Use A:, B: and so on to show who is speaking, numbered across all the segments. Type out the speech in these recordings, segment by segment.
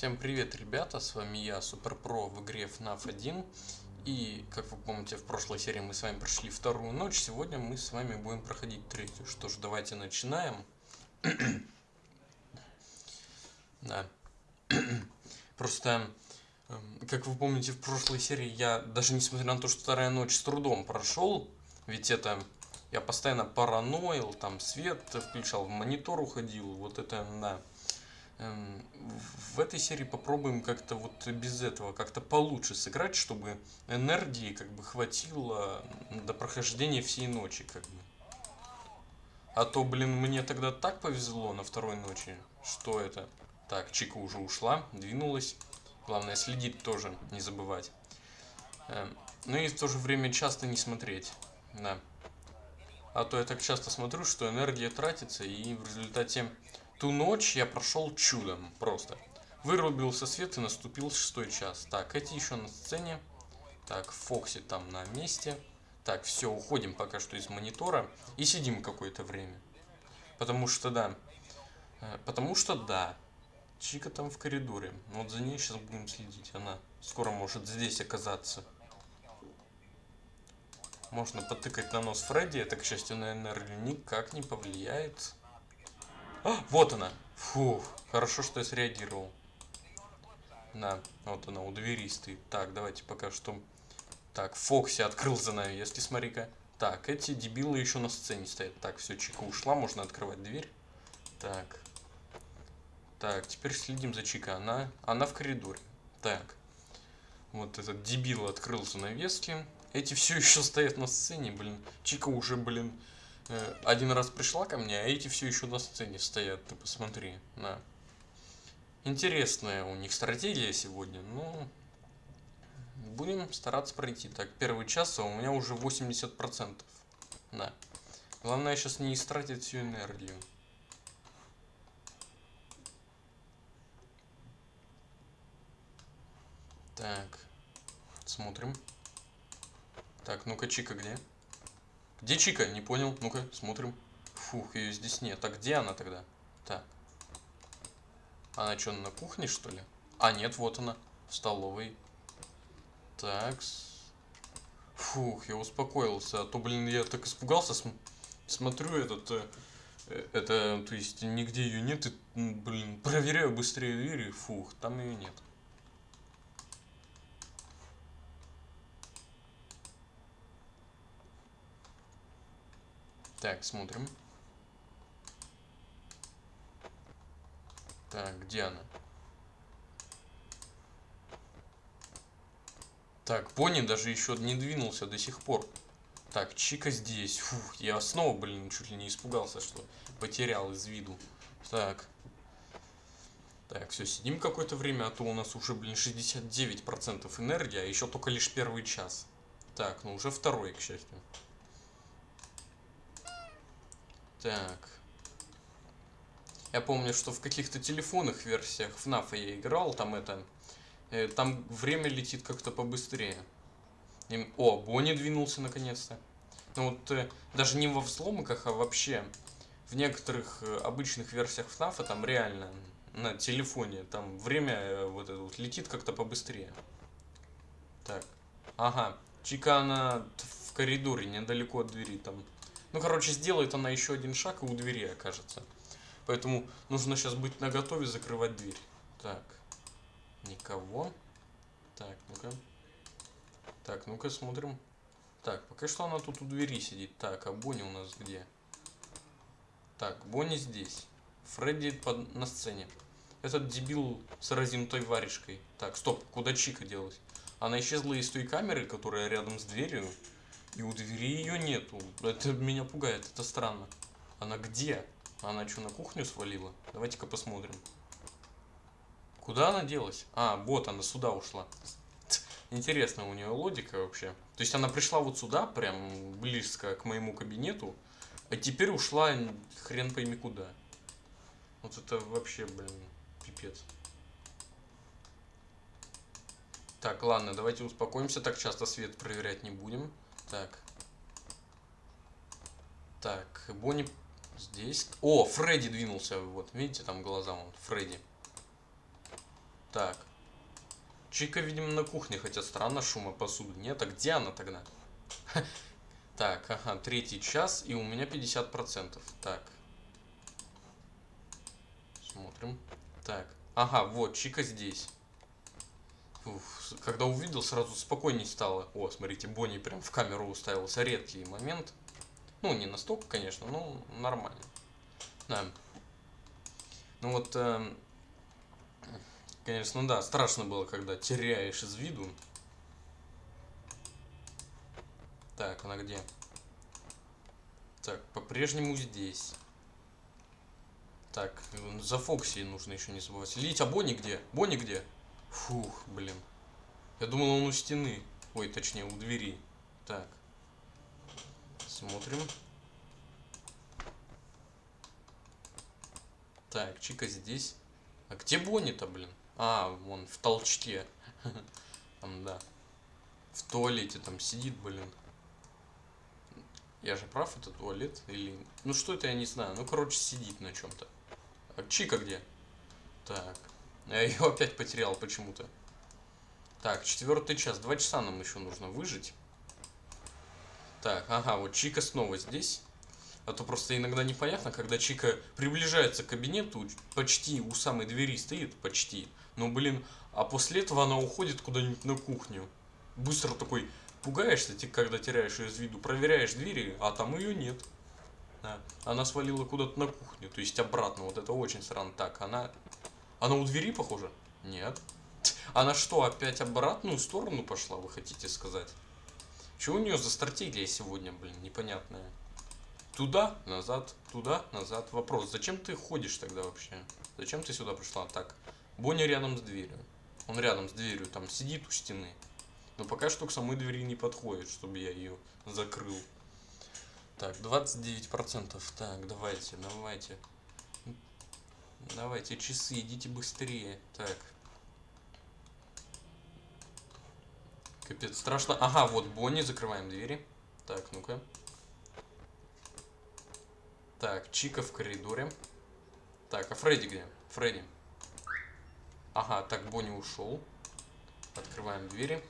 A: Всем привет, ребята, с вами я, Суперпро в игре FNAF 1. И, как вы помните, в прошлой серии мы с вами прошли вторую ночь, сегодня мы с вами будем проходить третью. Что ж, давайте начинаем. да. Просто, эм, как вы помните, в прошлой серии я, даже несмотря на то, что вторая ночь с трудом прошел, ведь это... Я постоянно параноил, там свет включал, в монитор уходил, вот это, да. Эм, в этой серии попробуем как-то вот без этого, как-то получше сыграть, чтобы энергии как бы хватило до прохождения всей ночи, как бы. А то, блин, мне тогда так повезло на второй ночи, что это... Так, Чика уже ушла, двинулась. Главное, следить тоже, не забывать. Эм, ну и в то же время часто не смотреть, да. А то я так часто смотрю, что энергия тратится, и в результате Ту ночь я прошел чудом, просто. Вырубился свет и наступил шестой час. Так, эти еще на сцене. Так, Фокси там на месте. Так, все, уходим пока что из монитора и сидим какое-то время. Потому что да. Э, потому что да. Чика там в коридоре. Вот за ней сейчас будем следить. Она скоро может здесь оказаться. Можно потыкать на нос Фредди. Это, к счастью, на энергию никак не повлияет. А, вот она. Фух, хорошо, что я среагировал. Да, вот она у двери стоит. Так, давайте пока что... Так, Фокси открыл за нами, если смотри-ка. Так, эти дебилы еще на сцене стоят. Так, все, Чика ушла, можно открывать дверь. Так. Так, теперь следим за Чика. Она, она в коридоре. Так. Вот этот дебил открыл занавески. Эти все еще стоят на сцене, блин. Чика уже, блин, Э, один раз пришла ко мне, а эти все еще на сцене стоят, ты посмотри, на. Интересная у них стратегия сегодня, ну, будем стараться пройти. Так, первый час, а у меня уже 80%, да. Главное сейчас не истратить всю энергию. Так, смотрим. Так, ну-ка, Чика где? Где Чика? Не понял. Ну-ка, смотрим. Фух, ее здесь нет. А где она тогда? Так. Она что, на кухне, что ли? А, нет, вот она. В столовой. Так. Фух, я успокоился. А то, блин, я так испугался. См смотрю этот... Э, э, это, то есть, нигде ее нет. И, блин, проверяю быстрее двери. Фух, там ее нет. Так, смотрим. Так, где она? Так, Пони даже еще не двинулся до сих пор. Так, Чика здесь. Фух, я снова, блин, чуть ли не испугался, что потерял из виду. Так. Так, все, сидим какое-то время, а то у нас уже, блин, 69% энергии, а еще только лишь первый час. Так, ну уже второй, к счастью. Так. Я помню, что в каких-то телефонных версиях FNAF я играл, там это... Э, там время летит как-то побыстрее. И, о, Бонни двинулся наконец-то. Ну вот, э, даже не во взломках, а вообще в некоторых э, обычных версиях FNAF там реально на телефоне там время э, вот это вот летит как-то побыстрее. Так. Ага. Чика она в коридоре, недалеко от двери там ну, короче, сделает она еще один шаг и у двери окажется. Поэтому нужно сейчас быть наготове закрывать дверь. Так. Никого. Так, ну-ка. Так, ну-ка смотрим. Так, пока что она тут у двери сидит. Так, а Бонни у нас где? Так, Бонни здесь. Фредди под... на сцене. Этот дебил с разинутой варежкой. Так, стоп, куда Чика делась? Она исчезла из той камеры, которая рядом с дверью. И у двери ее нету. Это меня пугает, это странно. Она где? Она что, на кухню свалила? Давайте-ка посмотрим. Куда она делась? А, вот она сюда ушла. Интересно у нее логика вообще. То есть она пришла вот сюда, прям близко к моему кабинету, а теперь ушла хрен пойми куда. Вот это вообще, блин, пипец. Так, ладно, давайте успокоимся, так часто свет проверять не будем. Так. Так, Бонни здесь. О, Фредди двинулся. Вот, видите, там глаза вон. Фредди. Так. Чика, видимо, на кухне, хотя странно, шума посуды нет. А где она тогда? Так, ага, третий час, и у меня 50%. Так. Смотрим. Так. Ага, вот, Чика здесь. Когда увидел, сразу спокойней стало. О, смотрите, Бонни прям в камеру уставился. Редкий момент. Ну, не настолько, конечно, но нормально. Да. Ну вот, э, конечно, да, страшно было, когда теряешь из виду. Так, она где? Так, по-прежнему здесь. Так, за Фокси нужно еще не забывать. Лить, а Бонни где? Бонни где? Фух, блин. Я думал, он у стены. Ой, точнее, у двери. Так. Смотрим. Так, Чика здесь. А где Бонни-то, блин? А, вон, в толчке. Там, да. В туалете там сидит, блин. Я же прав, это туалет? Или... Ну, что это, я не знаю. Ну, короче, сидит на чем-то. А Чика где? Так. Я ее опять потерял почему-то. Так, четвертый час. Два часа нам еще нужно выжить. Так, ага, вот Чика снова здесь. А то просто иногда непонятно, когда Чика приближается к кабинету, почти у самой двери стоит, почти. Но, блин, а после этого она уходит куда-нибудь на кухню. Быстро такой пугаешься, когда теряешь ее из виду, проверяешь двери, а там ее нет. Она свалила куда-то на кухню, то есть обратно. Вот это очень странно. Так, она... Она у двери похожа? Нет. Она что, опять обратную сторону пошла, вы хотите сказать? Что у нее за стратегия сегодня, блин, непонятная? Туда, назад, туда, назад. Вопрос, зачем ты ходишь тогда вообще? Зачем ты сюда пришла? Так, Бонни рядом с дверью. Он рядом с дверью, там сидит у стены. Но пока что к самой двери не подходит, чтобы я ее закрыл. Так, 29%. Так, давайте, давайте. Давайте, часы, идите быстрее. Так. Капец, страшно. Ага, вот Бонни, закрываем двери. Так, ну-ка. Так, Чика в коридоре. Так, а Фредди где? Фредди. Ага, так, Бонни ушел. Открываем двери.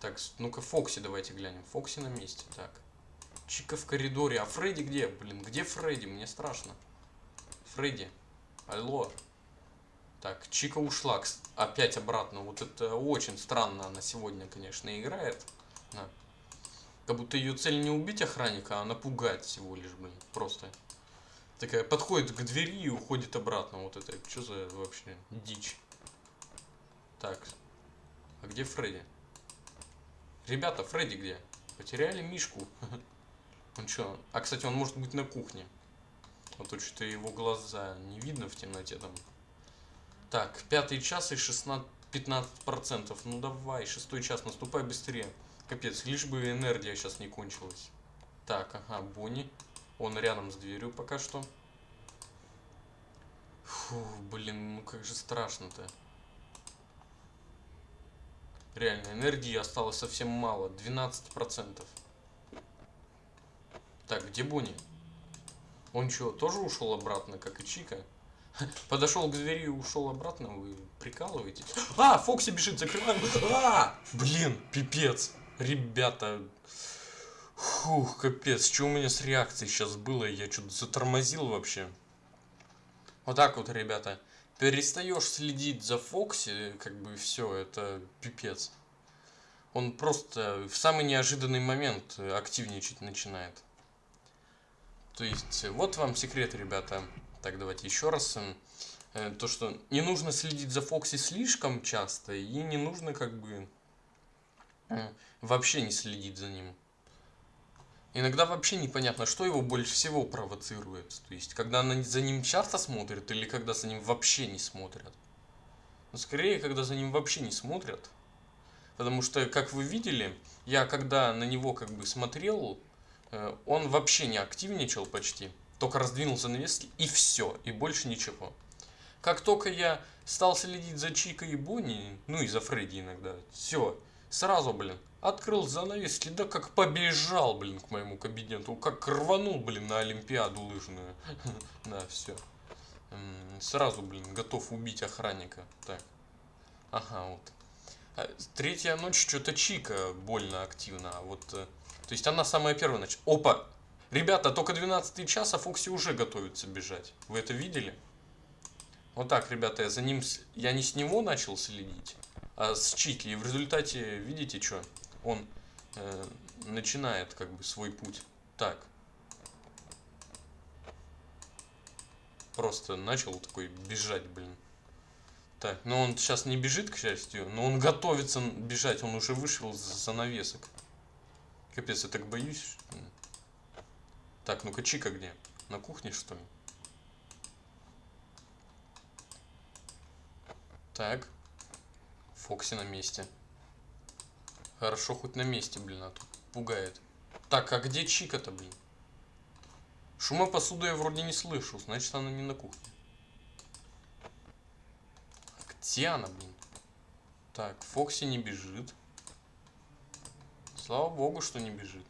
A: Так, ну-ка, Фокси давайте глянем. Фокси на месте. Так. Чика в коридоре. А Фредди где? Блин, где Фредди? Мне страшно. Фредди. Алло. Так, Чика ушла опять обратно. Вот это очень странно она сегодня, конечно, играет. Да. Как будто ее цель не убить охранника, а напугать всего лишь, блин. Просто. Такая подходит к двери и уходит обратно. Вот это, что за вообще дичь. Так. А где Фредди? Ребята, Фредди где? Потеряли Мишку. Он что? А, кстати, он может быть на кухне. А то что-то его глаза не видно в темноте там. Так, пятый час и 16, 15%. Ну давай, шестой час, наступай быстрее. Капец, лишь бы энергия сейчас не кончилась. Так, ага, Бонни. Он рядом с дверью пока что. Фу, блин, ну как же страшно-то. Реально, энергии осталось совсем мало. 12%. Так, где Бонни? Он что, тоже ушел обратно, как и Чика? Подошел к двери и ушел обратно, вы прикалываетесь? А, Фокси бежит, закрываем. А, блин, пипец. Ребята, фух, капец, что у меня с реакцией сейчас было? Я что-то затормозил вообще. Вот так вот, ребята. Перестаешь следить за Фокси, как бы все, это пипец. Он просто в самый неожиданный момент активничать начинает. То есть, вот вам секрет, ребята. Так, давайте еще раз. Э, то, что не нужно следить за Фокси слишком часто, и не нужно как бы э, вообще не следить за ним. Иногда вообще непонятно, что его больше всего провоцирует. То есть, когда она за ним часто смотрит, или когда за ним вообще не смотрят. Но ну, скорее, когда за ним вообще не смотрят. Потому что, как вы видели, я когда на него как бы смотрел, Э, он вообще не активничал почти. Только раздвинул занавески и все, и больше ничего. Как только я стал следить за Чикой и Бонни, ну и за Фредди иногда, все, сразу, блин, открыл занавески, да как побежал, блин, к моему кабинету, как рванул, блин, на Олимпиаду лыжную. Да, все. сразу, блин, готов убить охранника. Так. Ага, вот. А, Третья ночь что-то Чика больно активно. а Вот, э, то есть она самая первая ночь. Опа! Ребята, только 12 час, а Фокси уже готовится бежать. Вы это видели? Вот так, ребята, я за ним... Я не с него начал следить, а с Чики. И в результате, видите, что? Он э, начинает как бы свой путь. Так. Просто начал такой бежать, блин. Так, но он сейчас не бежит, к счастью, но он готовится бежать, он уже вышел за занавесок. Капец, я так боюсь. Так, ну-ка, Чика где? На кухне, что ли? Так. Фокси на месте. Хорошо, хоть на месте, блин, а тут пугает. Так, а где Чика-то, блин? Шума посуды я вроде не слышу, значит она не на кухне. А Где она, блин? Так, Фокси не бежит. Слава богу, что не бежит.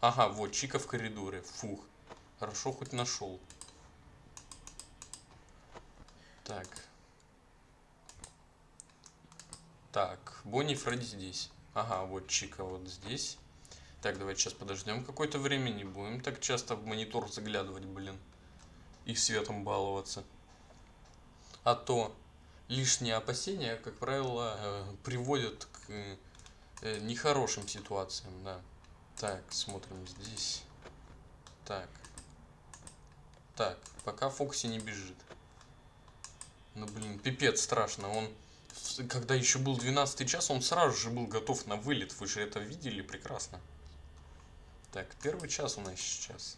A: Ага, вот, Чика в коридоре. Фух. Хорошо, хоть нашел. Так. Так, Бонни и Фредди здесь. Ага, вот Чика вот здесь. Так, давайте сейчас подождем какое-то время. Не будем так часто в монитор заглядывать, блин. И светом баловаться. А то лишние опасения, как правило, э, приводят к э, нехорошим ситуациям, да. Так, смотрим здесь. Так. Так, пока Фокси не бежит. Ну, блин, пипец страшно. Он, когда еще был 12 час, он сразу же был готов на вылет. Вы же это видели прекрасно. Так, первый час у нас сейчас.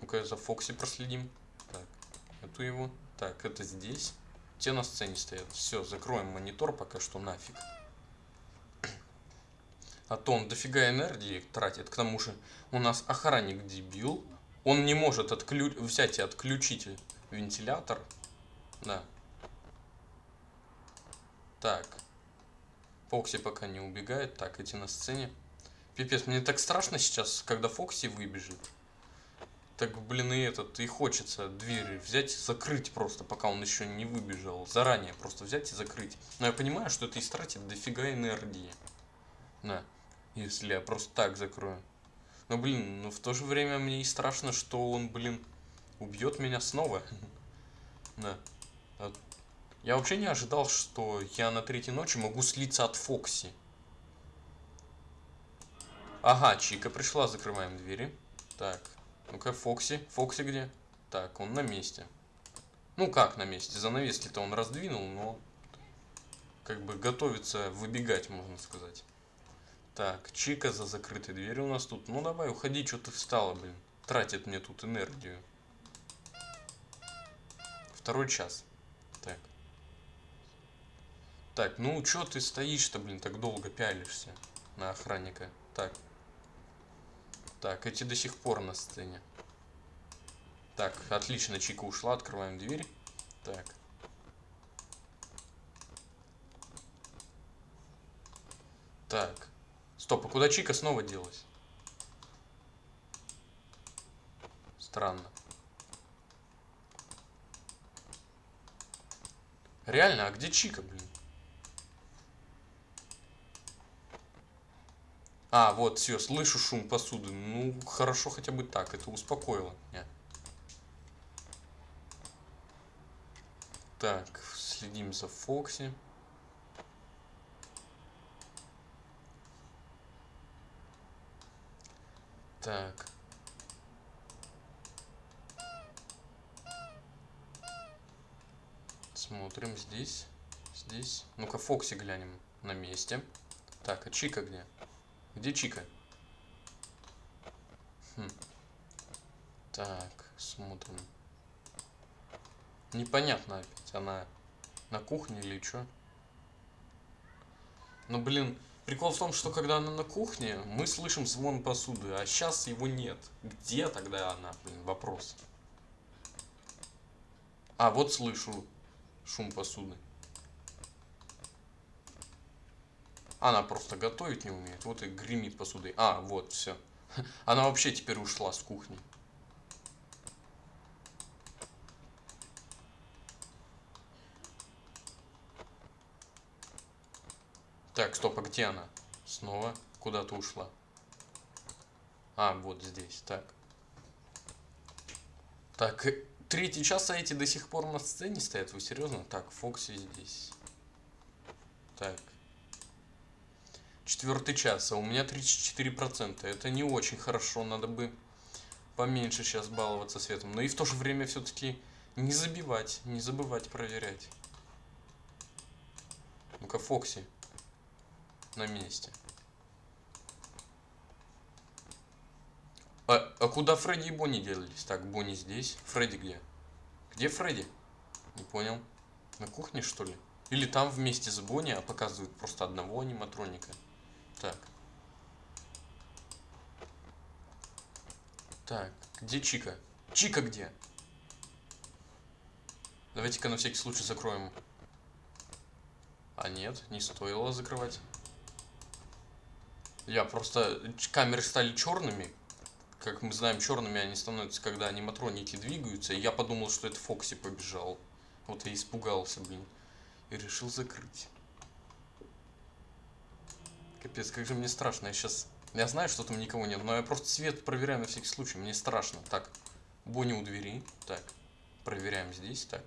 A: Ну-ка, за Фокси проследим. Так, эту его. Так, это здесь. Те на сцене стоят. Все, закроем монитор пока что нафиг. А то он дофига энергии тратит. К тому же у нас охранник дебил. Он не может отклю... взять и отключить вентилятор. Да. Так. Фокси пока не убегает. Так, эти на сцене. Пипец, мне так страшно сейчас, когда Фокси выбежит. Так, блин, и этот, и хочется двери взять и закрыть просто, пока он еще не выбежал. Заранее просто взять и закрыть. Но я понимаю, что это истратит дофига энергии. Да. Если я просто так закрою. Но, блин, ну в то же время мне и страшно, что он, блин, убьет меня снова. Да. А Я вообще не ожидал, что я на третьей ночи могу слиться от Фокси. Ага, Чика пришла, закрываем двери. Так, ну-ка, Фокси. Фокси где? Так, он на месте. Ну как на месте? Занавески-то он раздвинул, но как бы готовится выбегать, можно сказать. Так, Чика за закрытой дверью у нас тут. Ну давай, уходи, что ты встала, блин. Тратит мне тут энергию. Второй час. Так. Так, ну чё ты стоишь-то, блин, так долго пялишься на охранника? Так. Так, эти до сих пор на сцене. Так, отлично, Чика ушла, открываем дверь. Так. Так. Стоп, а куда Чика снова делась? Странно. Реально, а где Чика, блин? А, вот, все, слышу шум посуды. Ну, хорошо хотя бы так, это успокоило меня. Так, следим за Фокси. Так. Смотрим здесь. Здесь. Ну-ка, Фокси глянем на месте. Так, а Чика где? Где Чика? Хм. Так, смотрим. Непонятно опять, она на кухне или что? Ну, блин, прикол в том, что когда она на кухне, мы слышим звон посуды, а сейчас его нет. Где тогда она, блин, вопрос. А, вот слышу шум посуды. Она просто готовить не умеет. Вот и гремит посудой. А, вот, все. Она вообще теперь ушла с кухни. Так, стоп, а где она? Снова куда-то ушла. А, вот здесь, так. Так, третий час, а эти до сих пор на сцене стоят? Вы серьезно? Так, Фокси здесь. Так. Четвертый час, а у меня 34%. Это не очень хорошо, надо бы поменьше сейчас баловаться светом. Но и в то же время все-таки не забивать, не забывать проверять. Ну-ка, Фокси. На месте. А, а куда Фредди и Бонни делались? Так, Бонни здесь. Фредди где? Где Фредди? Не понял. На кухне, что ли? Или там вместе с Бонни, а показывают просто одного аниматроника. Так. Так, где Чика? Чика где? Давайте-ка на всякий случай закроем. А нет, не стоило закрывать. Я просто... Камеры стали черными, как мы знаем, черными они становятся, когда аниматроники двигаются. И я подумал, что это Фокси побежал. Вот я испугался, блин. И решил закрыть. Капец, как же мне страшно. Я сейчас... Я знаю, что там никого нет, но я просто свет проверяю на всякий случай. Мне страшно. Так, Бонни у двери. Так, проверяем здесь. Так.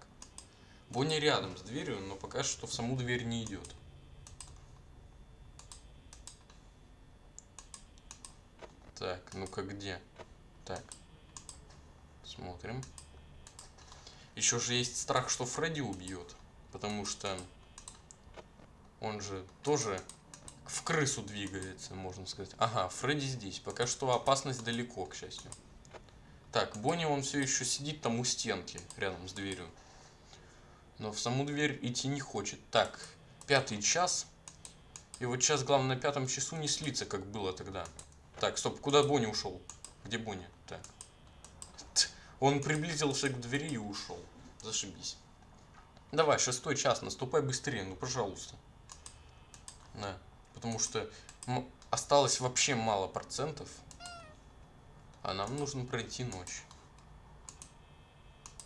A: Бонни рядом с дверью, но пока что в саму дверь не идет. Так, ну-ка где? Так. Смотрим. Еще же есть страх, что Фредди убьет. Потому что он же тоже в крысу двигается, можно сказать. Ага, Фредди здесь. Пока что опасность далеко, к счастью. Так, Бонни, он все еще сидит там у стенки, рядом с дверью. Но в саму дверь идти не хочет. Так, пятый час. И вот сейчас главное на пятом часу не слиться, как было тогда. Так, стоп, куда Бонни ушел? Где Бонни? Так. Он приблизился к двери и ушел. Зашибись. Давай, шестой час, наступай быстрее, ну пожалуйста. Да, потому что осталось вообще мало процентов. А нам нужно пройти ночь.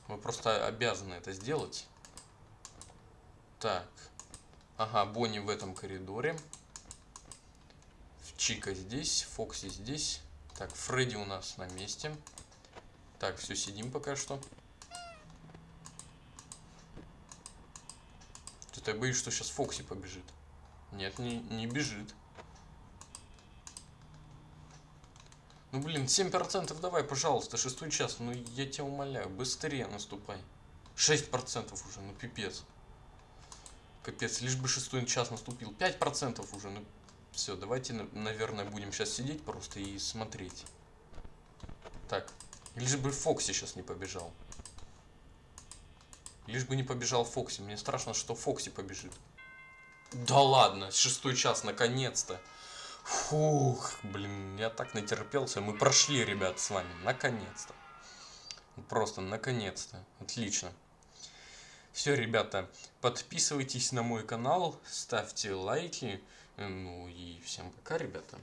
A: Мы просто обязаны это сделать. Так. Ага, Бонни в этом коридоре. Чика здесь, Фокси здесь. Так, Фредди у нас на месте. Так, все, сидим пока что. Что-то я боюсь, что сейчас Фокси побежит. Нет, не, не бежит. Ну, блин, 7% давай, пожалуйста, шестой час. Ну, я тебя умоляю, быстрее наступай. 6% уже, ну, пипец. Капец, лишь бы шестой час наступил. 5% уже, ну, все, давайте, наверное, будем сейчас сидеть просто и смотреть. Так, лишь бы Фокси сейчас не побежал. Лишь бы не побежал Фокси. Мне страшно, что Фокси побежит. Да ладно, шестой час, наконец-то. Фух, блин, я так натерпелся. Мы прошли, ребят, с вами. Наконец-то. Просто наконец-то. Отлично. Все, ребята, подписывайтесь на мой канал, ставьте лайки. Ну и всем пока, ребята.